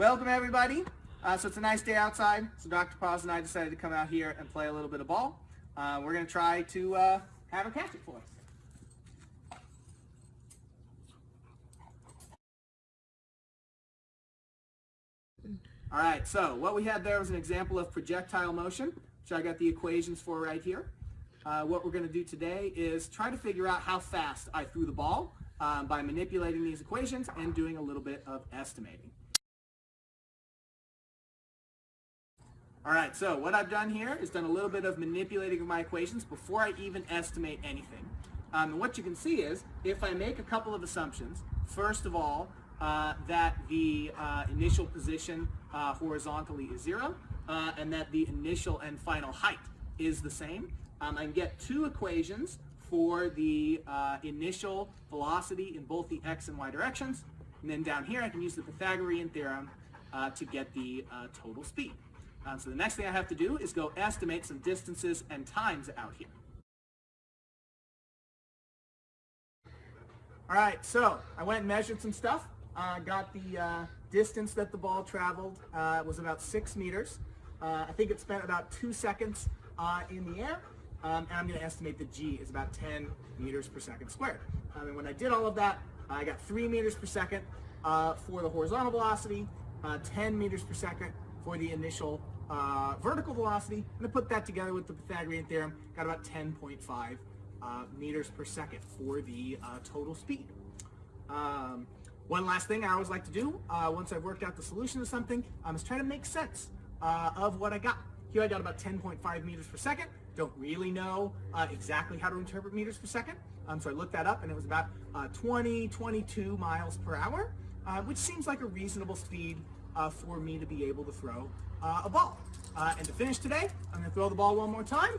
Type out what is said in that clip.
Welcome everybody. Uh, so it's a nice day outside. So Dr. Paz and I decided to come out here and play a little bit of ball. Uh, we're going to try to uh, have her catch it for us. All right, so what we had there was an example of projectile motion, which I got the equations for right here. Uh, what we're going to do today is try to figure out how fast I threw the ball um, by manipulating these equations and doing a little bit of estimating. All right, so what I've done here is done a little bit of manipulating of my equations before I even estimate anything. Um, and what you can see is if I make a couple of assumptions, first of all, uh, that the uh, initial position uh, horizontally is zero, uh, and that the initial and final height is the same. Um, I can get two equations for the uh, initial velocity in both the x and y directions, and then down here I can use the Pythagorean theorem uh, to get the total speed. Um, so the next thing I have to do is go estimate some distances and times out here. All right, so I went and measured some stuff. Uh, got the uh, distance that the ball traveled uh, was about six meters. Uh, I think it spent about two seconds uh, in the air. Um, and I'm going to estimate the g is about 10 meters per second squared. Um, and when I did all of that, I got 3 meters per second for the horizontal velocity, 10 meters per second for the initial uh, vertical velocity, and to put that together with the Pythagorean theorem, got about 10.5 uh, meters per second for the uh, total speed. Um, one last thing I always like to do, uh, once I've worked out the solution to something, um, is try to make sense uh, of what I got. Here I got about 10.5 meters per second. Don't really know uh, exactly how to interpret meters per second. Um, so I looked that up and it was about 20, 22 miles per hour, which seems like a reasonable speed uh, for me to be able to throw uh, a ball. Uh, and to finish today, I'm going to throw the ball one more time.